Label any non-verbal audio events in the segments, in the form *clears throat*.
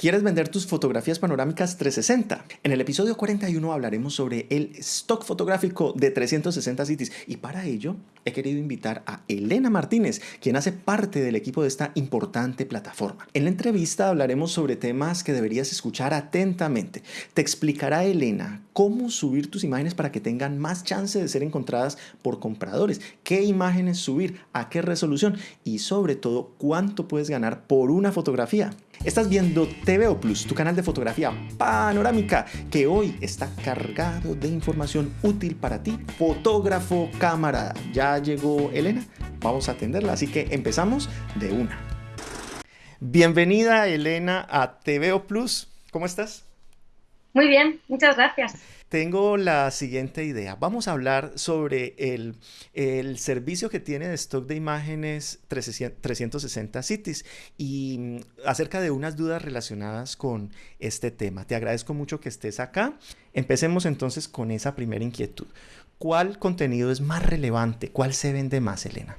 ¿Quieres vender tus fotografías panorámicas 360? En el episodio 41 hablaremos sobre el stock fotográfico de 360 Cities y para ello he querido invitar a Elena Martínez, quien hace parte del equipo de esta importante plataforma. En la entrevista hablaremos sobre temas que deberías escuchar atentamente. Te explicará Elena cómo subir tus imágenes para que tengan más chance de ser encontradas por compradores, qué imágenes subir, a qué resolución y sobre todo cuánto puedes ganar por una fotografía. Estás viendo TVO Plus, tu canal de fotografía panorámica, que hoy está cargado de información útil para ti, fotógrafo cámara. Ya llegó Elena, vamos a atenderla, así que empezamos de una. Bienvenida Elena a TVO Plus, ¿cómo estás? Muy bien, muchas gracias. Tengo la siguiente idea. Vamos a hablar sobre el, servicio que tiene de stock de imágenes 360 Cities y mm, acerca de unas dudas relacionadas con este tema. Te agradezco mucho que estés acá. Empecemos entonces con esa primera inquietud. ¿Cuál contenido es más relevante? ¿Cuál se vende más, Elena?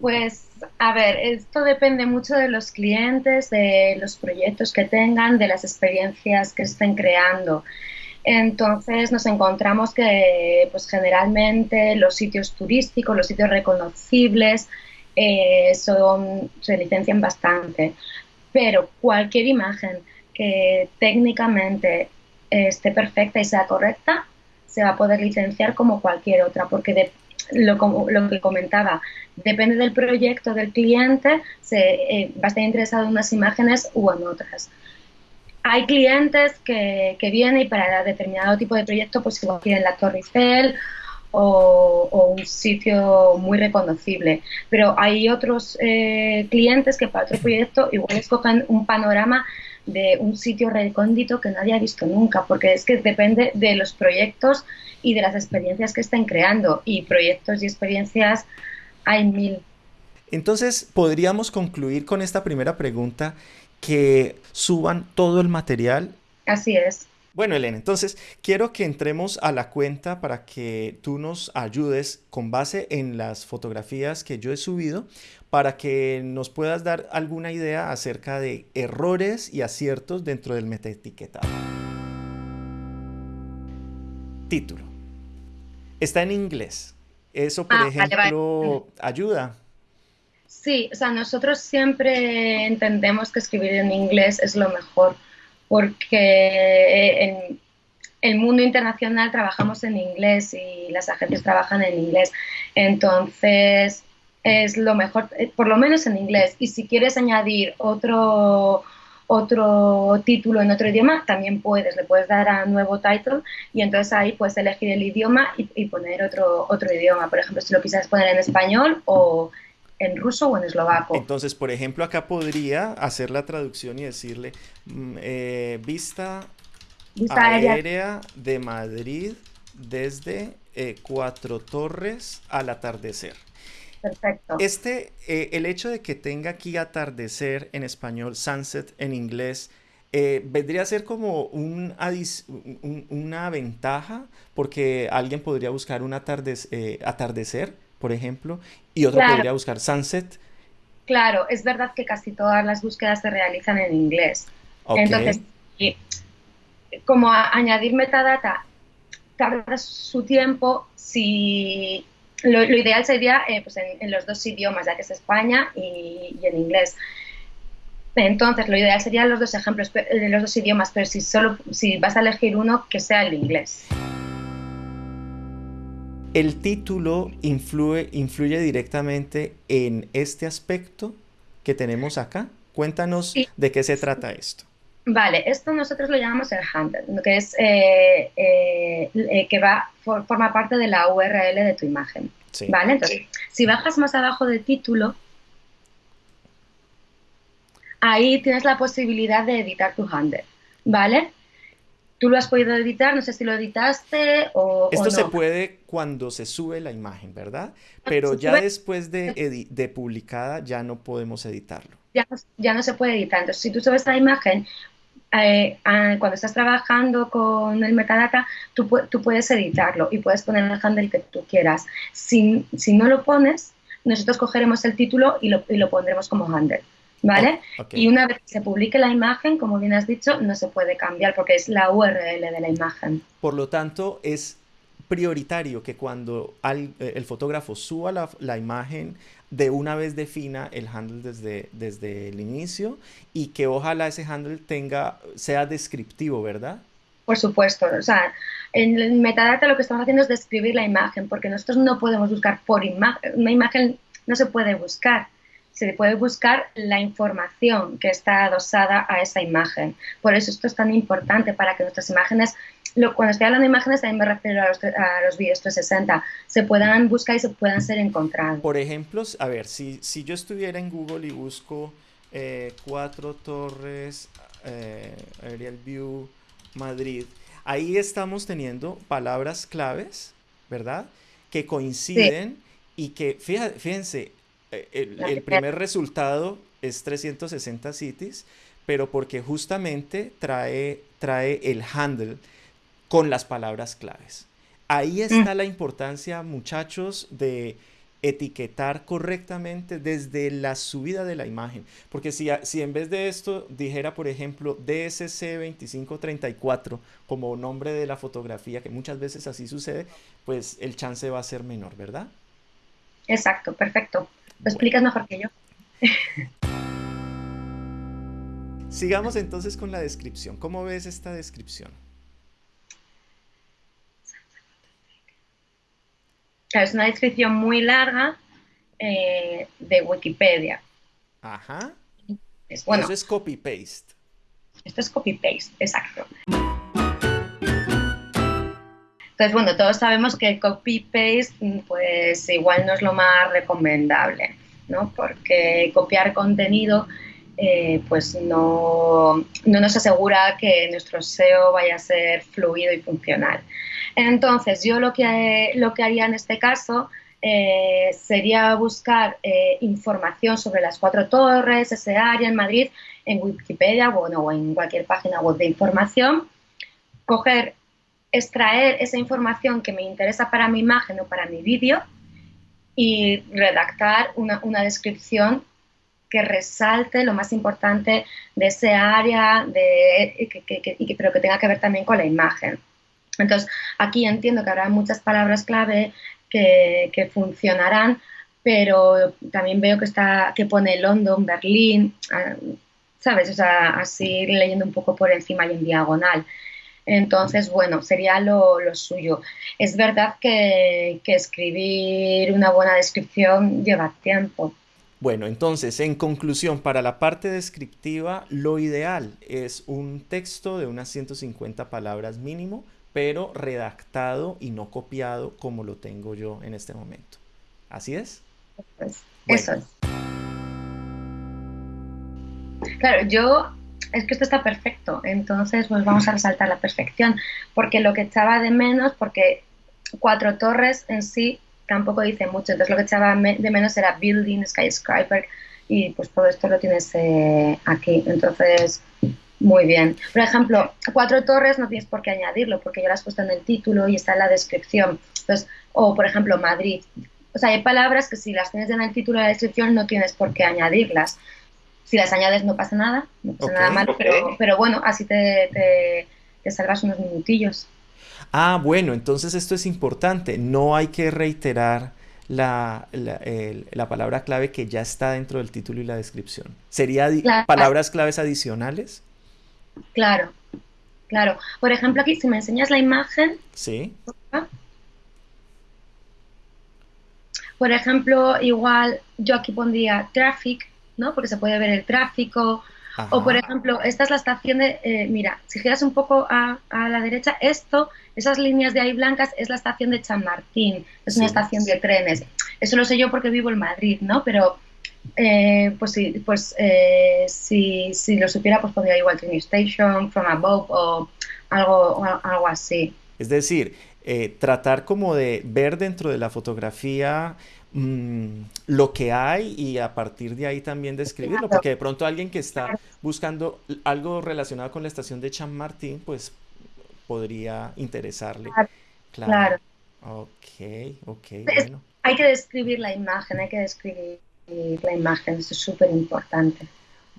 Pues, a ver, esto depende mucho de los clientes, de los proyectos que tengan, de las experiencias que estén creando. Entonces nos encontramos que pues generalmente los sitios turísticos, los sitios reconocibles eh, son, se licencian bastante, pero cualquier imagen que técnicamente esté perfecta y sea correcta se va a poder licenciar como cualquier otra, porque lo, lo, que comentaba, depende del proyecto del cliente, se, eh, va a estar interesado en unas imágenes u en otras hay clientes que, que, vienen y para determinado tipo de proyecto pues igual quieren la Torre Eiffel o, un sitio muy reconocible. Pero hay otros eh, clientes que para otro proyecto igual escogen un panorama de un sitio recóndito que nadie ha visto nunca, porque es que depende de los proyectos y de las experiencias que estén creando. Y proyectos y experiencias hay mil. Entonces, podríamos concluir con esta primera pregunta que suban todo el material. Así es. Bueno, Elena, entonces quiero que entremos a la cuenta para que tú nos ayudes con base en las fotografías que yo he subido para que nos puedas dar alguna idea acerca de errores y aciertos dentro del metaetiquetado. Título. Está en inglés. Eso, por ah, ejemplo, ayuda. Sí, o sea, nosotros siempre entendemos que escribir en inglés es lo mejor, porque en el mundo internacional trabajamos en inglés y las agencias trabajan en inglés. Entonces, es lo mejor, eh, por lo menos en inglés. Y si quieres añadir otro, otro título en otro idioma, también puedes, le puedes dar a nuevo title y entonces ahí puedes elegir el idioma y, y poner otro, otro idioma. Por ejemplo, si lo quisieras poner en español o en ruso o en eslovaco. Entonces, por ejemplo, acá podría hacer la traducción y decirle mm, eh, vista, aérea. de Madrid desde eh, Cuatro Torres al atardecer. Perfecto. Este, eh, el hecho de que tenga aquí atardecer en español, sunset en inglés, vendría a ser como un, una ventaja porque alguien podría buscar un atardecer por ejemplo, y otro podría buscar sunset. Claro, es verdad que casi todas las búsquedas se realizan en inglés. Entonces, como añadir metadata tarda su tiempo, si lo, ideal sería eh, pues en, los dos idiomas, ya que es España y, en inglés. Entonces, lo ideal serían los dos ejemplos, de los dos idiomas, pero si solo si vas a elegir uno, que sea el inglés. El título influye, influye directamente en este aspecto que tenemos acá. Cuéntanos de qué se trata esto. Vale, esto nosotros lo llamamos el handle, que es eh, eh, eh, que va forma parte de la URL de tu imagen. Vale, entonces, si bajas más abajo del título, ahí tienes la posibilidad de editar tu handle, ¿vale? ¿Tú lo has podido editar? No sé si lo editaste o. Esto se puede cuando se sube la imagen, ¿verdad? Pero ya después de, de, publicada ya no podemos editarlo. Ya, ya, no se puede editar. Entonces, si tú subes la imagen, eh, cuando estás trabajando con el metadata, tú, tú, puedes editarlo y puedes poner el handle que tú quieras. Si, si no lo pones, nosotros cogeremos el título y lo, y lo pondremos como handle. ¿Vale? Y una vez que se publique la imagen, como bien has dicho, no se puede cambiar porque es la URL de la imagen. Por lo tanto, es prioritario que cuando eh, el fotógrafo suba la, imagen, de una vez defina el handle desde, desde el inicio y que ojalá ese handle tenga, sea descriptivo, ¿verdad? Por supuesto, o sea, en el metadata lo que estamos haciendo es describir la imagen, porque nosotros no podemos buscar por imagen, una imagen no se puede buscar, se puede buscar la información que está adosada a esa imagen. Por eso esto es tan importante para que nuestras imágenes cuando estoy hablando de imágenes también me refiero a los, a los vídeos 360, se puedan buscar y se puedan ser encontrados. Por ejemplo, a ver, si, si yo estuviera en Google y busco eh, Cuatro Torres, eh, Aerial View, Madrid, ahí estamos teniendo palabras claves, ¿verdad? Que coinciden y que, fíjense, el, el primer resultado es 360 cities, pero porque justamente trae, trae el handle con las palabras claves. Ahí está mm. la importancia, muchachos, de etiquetar correctamente desde la subida de la imagen. Porque si, si en vez de esto dijera, por ejemplo, DSC2534 como nombre de la fotografía, que muchas veces así sucede, pues el chance va a ser menor, ¿verdad? Exacto, perfecto. Lo explicas mejor que yo. *laughs* Sigamos entonces con la descripción. ¿Cómo ves esta descripción? es una descripción muy larga eh, de Wikipedia. Ajá. Es, bueno, Eso es copy-paste. Esto es copy-paste, exacto. Entonces, bueno, todos sabemos que copy-paste, pues igual no es lo más recomendable, ¿no? Porque copiar contenido, eh, pues no, no nos asegura que nuestro SEO vaya a ser fluido y funcional. Entonces, yo lo que, lo que haría en este caso eh, sería buscar eh, información sobre las cuatro torres, ese área en Madrid, en Wikipedia bueno, o en cualquier página web de información, coger, extraer esa información que me interesa para mi imagen o para mi vídeo y redactar una, descripción que resalte lo más importante de ese área, de, pero que tenga que ver también con la imagen. Entonces, aquí entiendo que habrá muchas palabras clave que, funcionarán, pero también veo que está que pone London, Berlín, ah, ¿sabes? O sea, así leyendo un poco por encima y en diagonal. Entonces, bueno, sería lo, suyo. Es verdad que, que, escribir una buena descripción lleva tiempo. Bueno, entonces, en conclusión, para la parte descriptiva, lo ideal es un texto de unas 150 palabras mínimo pero redactado y no copiado como lo tengo yo en este momento. ¿Así es? Eso es. Claro, yo es que esto está perfecto, entonces pues vamos a resaltar la perfección, porque lo que echaba de menos, porque Cuatro Torres en sí tampoco dice mucho, entonces lo que echaba de menos era building, skyscraper, y pues todo esto lo tienes eh, aquí, entonces muy bien. Por ejemplo, cuatro torres no tienes por qué añadirlo porque ya lo has puesto en el título y está en la descripción. O por ejemplo, Madrid. O sea, hay palabras que si las tienes en el título y la descripción no tienes por qué añadirlas. Si las añades no pasa nada, no pasa nada malo, pero, bueno, así te, te, salvas unos minutillos. Ah, bueno, entonces esto es importante. No hay que reiterar la, la, palabra clave que ya está dentro del título y la descripción. ¿Sería palabras claves adicionales? Claro, claro. Por ejemplo, aquí, si me enseñas la imagen. Sí. Por ejemplo, igual yo aquí pondría traffic, ¿no? Porque se puede ver el tráfico. O, por ejemplo, esta es la estación de. Eh, mira, si giras un poco a, la derecha, esto, esas líneas de ahí blancas, es la estación de Chamartín. Es una estación de trenes. Eso lo sé yo porque vivo en Madrid, ¿no? Pero eh, pues sí, pues eh, si, si, lo supiera, pues podría igual Train Station, From Above o algo, algo así. Es decir, eh, tratar como de ver dentro de la fotografía mm, lo que hay y a partir de ahí también describirlo, porque de pronto alguien que está buscando algo relacionado con la estación de Chamartín, pues podría interesarle. Claro. Ok, ok, Hay que describir la imagen, hay que describir la imagen, eso es súper importante.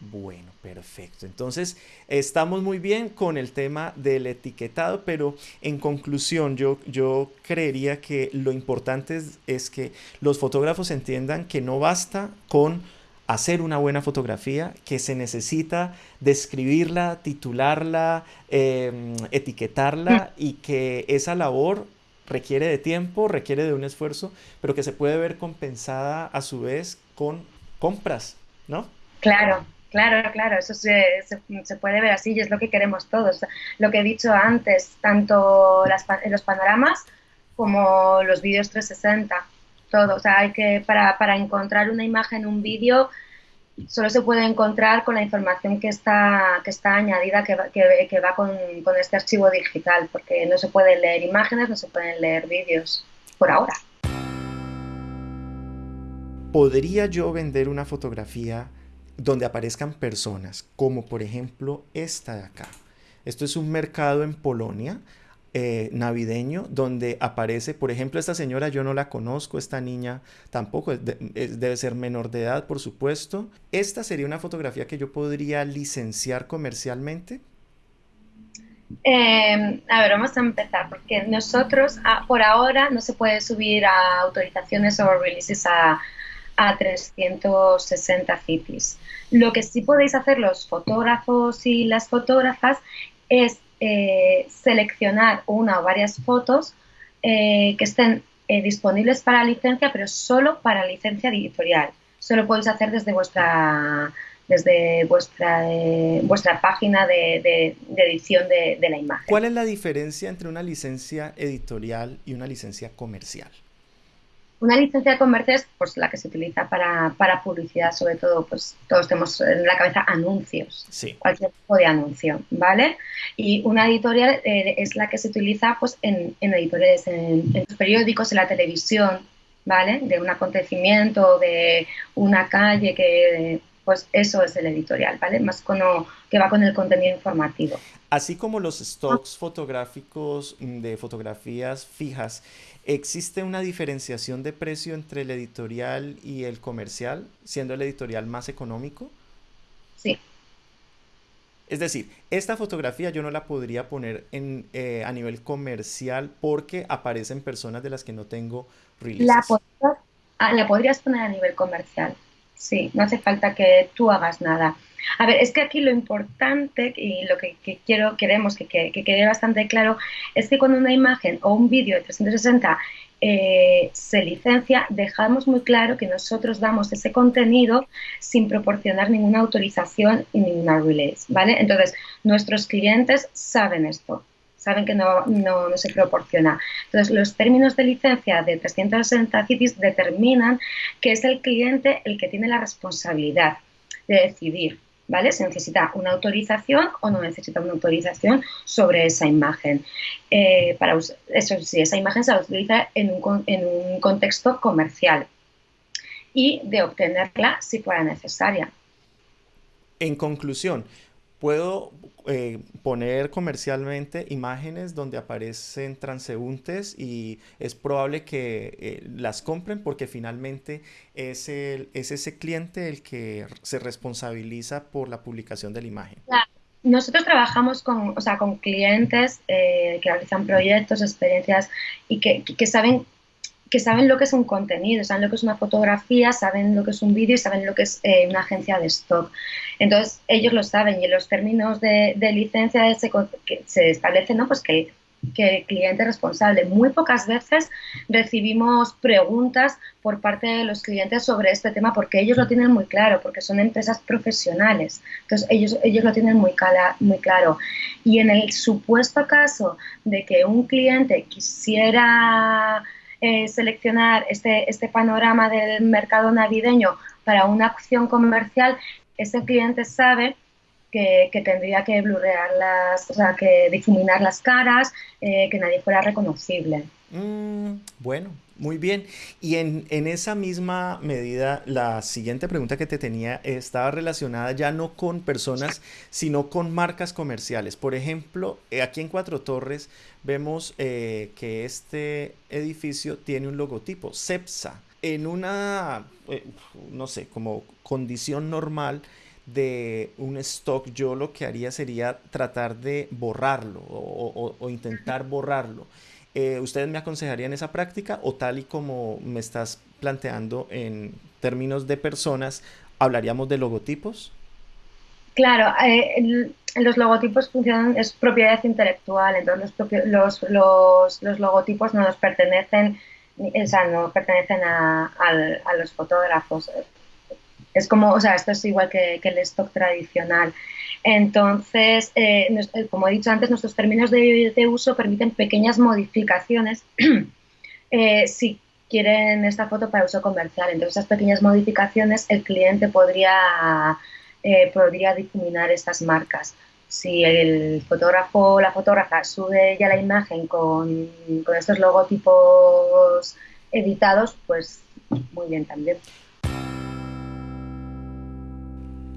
Bueno, perfecto. Entonces, estamos muy bien con el tema del etiquetado, pero en conclusión, yo, yo creería que lo importante es, que los fotógrafos entiendan que no basta con hacer una buena fotografía, que se necesita describirla, titularla, em, etiquetarla y que esa labor requiere de tiempo, requiere de un esfuerzo, pero que se puede ver compensada a su vez con compras, ¿no? Claro, Claro, claro, eso se, se, puede ver así y es lo que queremos todos. Lo que he dicho antes, tanto las, los panoramas como los vídeos 360, todo. O sea, hay que, para, para encontrar una imagen, un vídeo, solo se puede encontrar con la información que está, que está añadida, que va, que, que va con, con este archivo digital, porque no se pueden leer imágenes, no se pueden leer vídeos, por ahora. ¿Podría yo vender una fotografía donde aparezcan personas, como por ejemplo esta de acá. Esto es un mercado en Polonia, eh, navideño, donde aparece, por ejemplo, esta señora yo no la conozco, esta niña tampoco, debe ser menor de edad, por supuesto. ¿Esta sería una fotografía que yo podría licenciar comercialmente? Em, a ver, vamos a empezar, porque nosotros, ah, por ahora, no se puede subir a autorizaciones o releases a, a 360 cities. Lo que sí podéis hacer los fotógrafos y las fotógrafas es eh, seleccionar una o varias fotos eh, que estén eh, disponibles para licencia, pero solo para licencia editorial. Solo podéis hacer desde vuestra desde vuestra, vuestra página de, edición de, de la imagen. ¿Cuál es la diferencia entre una licencia editorial y una licencia comercial? Una licencia comercial es pues, la que se utiliza para, para, publicidad, sobre todo, pues todos tenemos en la cabeza anuncios, cualquier tipo de anuncio, ¿vale? Y una editorial eh, es la que se utiliza pues, en, en editoriales, en, los periódicos, en la televisión, ¿vale? De un acontecimiento, de una calle que pues eso es el editorial, ¿vale? Más con que va con el contenido informativo. Así como los stocks fotográficos de fotografías fijas, ¿existe una diferenciación de precio entre el editorial y el comercial, siendo el editorial más económico? Sí. Es decir, esta fotografía yo no la podría poner en, eh, a nivel comercial porque aparecen personas de las que no tengo releases. La, ah, la podrías poner a nivel comercial. Sí, no hace falta que tú hagas nada. A ver, es que aquí lo importante y lo que, quiero, queremos que, quede bastante claro es que cuando una imagen o un vídeo de 360 eh, se licencia, dejamos muy claro que nosotros damos ese contenido sin proporcionar ninguna autorización y ninguna release, ¿vale? Entonces, nuestros clientes saben esto saben que no, no, se proporciona. Entonces, los términos de licencia de 360 CITES determinan que es el cliente el que tiene la responsabilidad de decidir, ¿vale? Si necesita una autorización o no necesita una autorización sobre esa imagen. Eh, para eso sí, esa imagen se utiliza en un, en un contexto comercial y de obtenerla si fuera necesaria. En conclusión, puedo eh, poner comercialmente imágenes donde aparecen transeúntes y es probable que eh, las compren porque finalmente es, el, es ese cliente el que se responsabiliza por la publicación de la imagen. Nosotros trabajamos con, o sea, con clientes eh, que realizan proyectos, experiencias y que, que saben que saben lo que es un contenido, saben lo que es una fotografía, saben lo que es un vídeo y saben lo que es eh, una agencia de stock. Entonces, ellos lo saben y en los términos de, licencia se, se establece ¿no? pues que, que, el cliente es responsable. Muy pocas veces recibimos preguntas por parte de los clientes sobre este tema porque ellos lo tienen muy claro, porque son empresas profesionales. Entonces, ellos, ellos lo tienen muy, muy claro. Y en el supuesto caso de que un cliente quisiera eh, seleccionar este, este panorama del mercado navideño para una acción comercial, ese cliente sabe que, tendría que blurrear las, o sea, que difuminar las caras, eh, que nadie fuera reconocible. Mm, bueno, muy bien. Y en, esa misma medida, la siguiente pregunta que te tenía estaba relacionada ya no con personas, sino con marcas comerciales. Por ejemplo, eh, aquí en Cuatro Torres vemos eh, que este edificio tiene un logotipo, CEPSA. En una, no sé, como condición normal, de un stock, yo lo que haría sería tratar de borrarlo o, intentar borrarlo. Eh, ¿Ustedes me aconsejarían esa práctica o tal y como me estás planteando en términos de personas, hablaríamos de logotipos? Claro, eh, los logotipos funcionan, es propiedad intelectual, entonces los, los, los, logotipos no nos pertenecen, o sea, no pertenecen a, a, los fotógrafos. Es como, o sea, esto es igual que, el stock tradicional. Entonces, eh, eh, como he dicho antes, nuestros términos de, uso permiten pequeñas modificaciones *clears throat* si quieren esta foto para uso comercial. Entonces, esas pequeñas modificaciones el cliente podría eh, podría difuminar estas marcas. Si el fotógrafo o la fotógrafa sube ya la imagen con, con estos logotipos editados, pues muy bien también.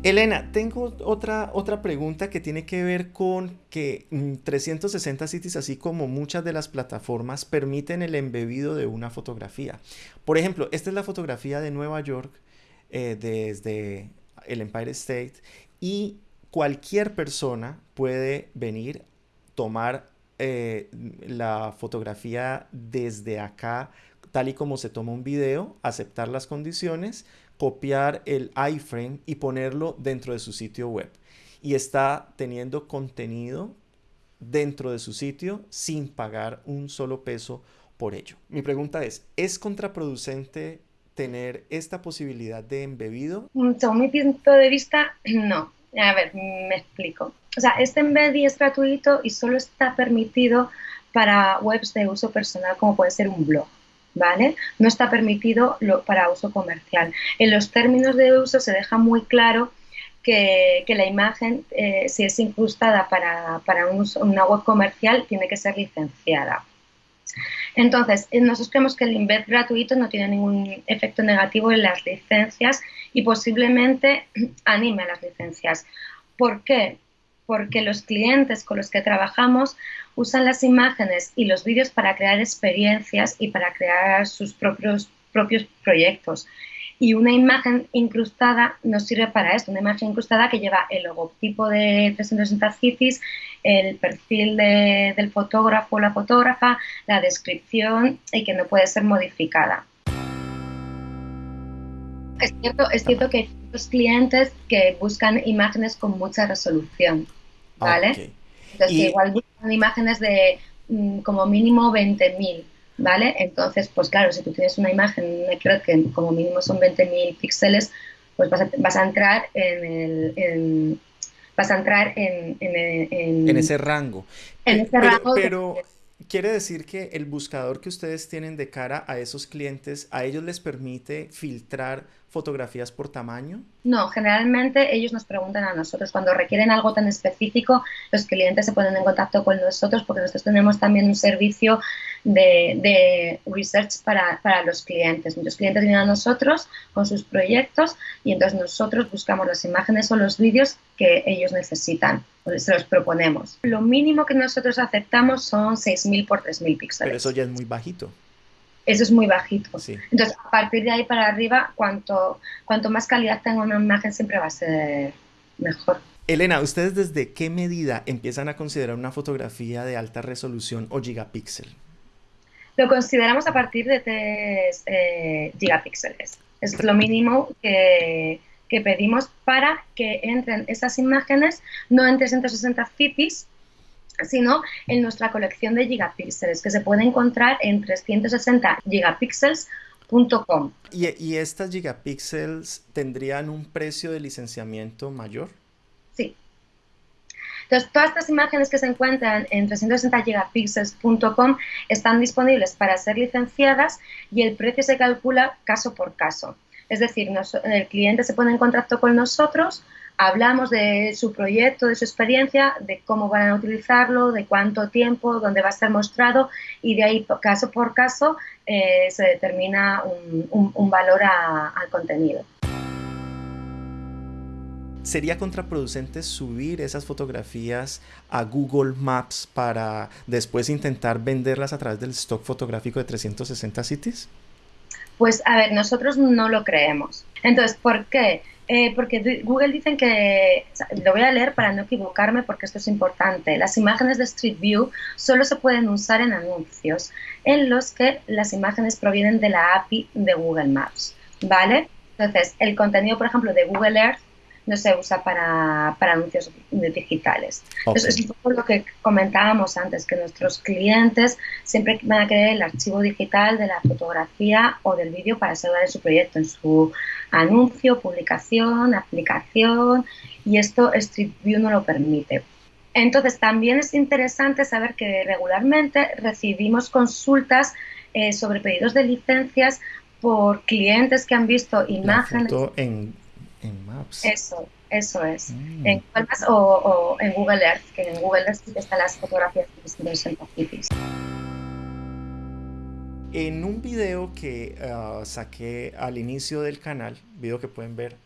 Elena, tengo otra, otra pregunta que tiene que ver con que 360 mm, Cities, así como muchas de las plataformas, permiten el embebido de una fotografía. Por ejemplo, esta es la fotografía de Nueva York eh, desde el Empire State y cualquier persona puede venir, tomar eh, la fotografía desde acá, tal y como se toma un video, aceptar las condiciones, copiar el iframe y ponerlo dentro de su sitio web. Y está teniendo contenido dentro de su sitio sin pagar un solo peso por ello. Mi pregunta es, ¿es contraproducente tener esta posibilidad de embebido? Mm, según mi punto de vista, *clears throat* no. A ver, me explico. O sea, este embed es gratuito y solo está permitido para webs de uso personal como puede ser un blog. ¿Vale? No está permitido para uso comercial. En los términos de uso se deja muy claro que, la imagen, eh, si es incrustada para, una web comercial, tiene que ser licenciada. Entonces, eh, nosotros creemos que el embed gratuito no tiene ningún efecto negativo en las licencias y posiblemente *clears throat* anime a las licencias. ¿Por qué? Porque los clientes con los que trabajamos usan las imágenes y los vídeos para crear experiencias y para crear sus propios, propios proyectos. Y una imagen incrustada nos sirve para esto, una imagen incrustada que lleva el logotipo de 360 Cities, el perfil del fotógrafo o la fotógrafa, la descripción y que no puede ser modificada. Es cierto, es cierto que hay muchos clientes que buscan imágenes con mucha resolución, ¿vale? Entonces, igual imágenes de mm, como mínimo 20.000 ¿vale? Entonces, pues claro, si tú tienes una imagen, creo que como mínimo son 20.000 píxeles, pues vas a, vas a, entrar en el... vas a entrar en, en, ese rango. En ese rango. Pero, quiere decir que el buscador que ustedes tienen de cara a esos clientes, ¿a ellos les permite filtrar fotografías por tamaño? No, generalmente ellos nos preguntan a nosotros. Cuando requieren algo tan específico, los clientes se ponen en contacto con nosotros porque nosotros tenemos también un servicio de, research para, los clientes. Muchos clientes vienen a nosotros con sus proyectos y entonces nosotros buscamos las imágenes o los vídeos que ellos necesitan o se los proponemos. Lo mínimo que nosotros aceptamos son 6.000 por 3.000 píxeles. Pero eso ya es muy bajito. Eso es muy bajito. Entonces, a partir de ahí para arriba, cuanto, cuanto más calidad tenga una imagen, siempre va a ser mejor. Elena, ¿ustedes desde qué medida empiezan a considerar una fotografía de alta resolución o gigapíxel? Lo consideramos a partir de 3 eh, gigapíxeles. Es lo mínimo que, que, pedimos para que entren esas imágenes no en 360 cities, sino en nuestra colección de gigapíxeles, que se puede encontrar en 360 gigapíxeles.com. ¿Y, ¿Y estas gigapíxeles tendrían un precio de licenciamiento mayor? Sí, entonces, todas estas imágenes que se encuentran en 360gigapixels.com están disponibles para ser licenciadas y el precio se calcula caso por caso. Es decir, el cliente se pone en contacto con nosotros, hablamos de su proyecto, de su experiencia, de cómo van a utilizarlo, de cuánto tiempo, dónde va a ser mostrado y de ahí, caso por caso, eh, se determina un, valor al contenido sería contraproducente subir esas fotografías a Google Maps para después intentar venderlas a través del stock fotográfico de 360 Cities? Pues a ver, nosotros no lo creemos. Entonces, ¿por qué? Eh, porque Google dicen que, lo voy a leer para no equivocarme porque esto es importante, las imágenes de Street View solo se pueden usar en anuncios en los que las imágenes provienen de la API de Google Maps, ¿vale? Entonces, el contenido, por ejemplo, de Google Earth no se usa para, anuncios digitales. Entonces, es un poco lo que comentábamos antes, que nuestros clientes siempre van a querer el archivo digital de la fotografía o del vídeo para asegurar en su proyecto, en su anuncio, publicación, aplicación, y esto Street View no lo permite. Entonces, también es interesante saber que regularmente recibimos consultas eh, sobre pedidos de licencias por clientes que han visto imágenes. en, en, Maps. Eso, eso es. Mm. En Google Maps o, en Google Earth, que en Google Earth están las fotografías de los cities. En un video que ah, saqué al inicio del canal, video que pueden ver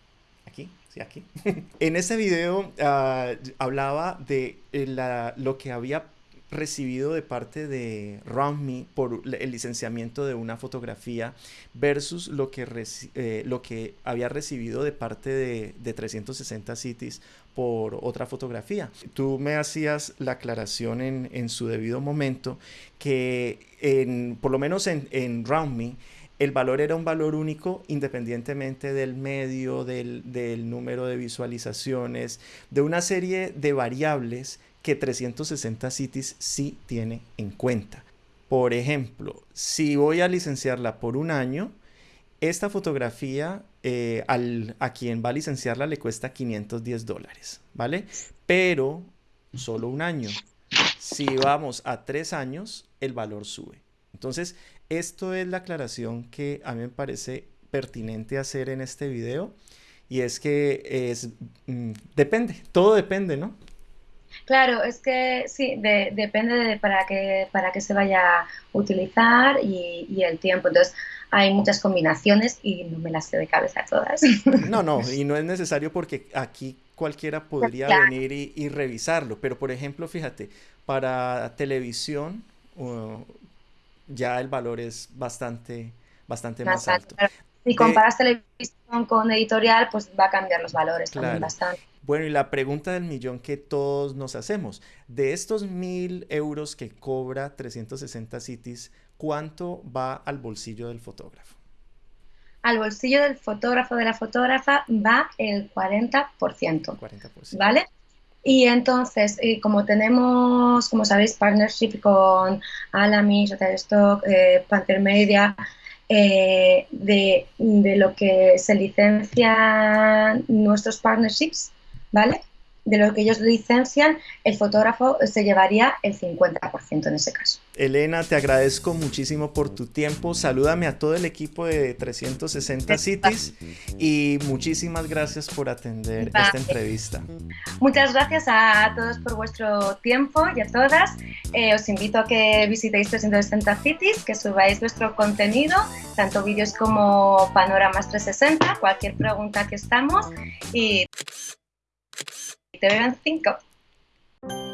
aquí, sí, aquí. *laughs* en ese video ah, hablaba de eh, la, lo que había recibido de parte de RoundMe por el licenciamiento de una fotografía versus lo que, eh, lo que había recibido de parte de, 360 Cities por otra fotografía. Tú me hacías la aclaración en, su debido momento que en, por lo menos en, en RoundMe el valor era un valor único independientemente del medio, del, del número de visualizaciones, de una serie de variables que 360 Cities sí tiene en cuenta. Por ejemplo, si voy a licenciarla por un año, esta fotografía eh, al, a quien va a licenciarla le cuesta 510 dólares, ¿vale? Pero solo un año. Si vamos a tres años, el valor sube. Entonces, esto es la aclaración que a mí me parece pertinente hacer en este video. Y es que es, mm, depende, todo depende, ¿no? Claro, es que sí, depende de para qué, para qué se vaya a utilizar y, el tiempo. Entonces, hay muchas combinaciones y no me las sé de cabeza todas. *laughs* No, no, y no es necesario porque aquí cualquiera podría venir y, revisarlo. Pero, por ejemplo, fíjate, para televisión ya el valor es bastante, bastante más, alto. Si comparas televisión con editorial, pues va a cambiar los valores también bastante. Bueno, y la pregunta del millón que todos nos hacemos, de estos mil euros que cobra 360 Cities, ¿cuánto va al bolsillo del fotógrafo? Al bolsillo del fotógrafo de la fotógrafa va el 40%. 40%. ¿Vale? Y entonces, eh, como tenemos, como sabéis, partnership con Alamy, Shutterstock, eh, Panther Media, eh, de, de, lo que se licencian nuestros partnerships, ¿vale? De lo que ellos licencian, el fotógrafo se llevaría el 50% en ese caso. Elena, te agradezco muchísimo por tu tiempo. Salúdame a todo el equipo de 360 Cities y muchísimas gracias por atender esta entrevista. Muchas gracias a todos por vuestro tiempo y a todas. Eh, os invito a que visitéis 360 Cities, que subáis vuestro contenido, tanto vídeos como panoramas 360, cualquier pregunta que estamos y te en 5.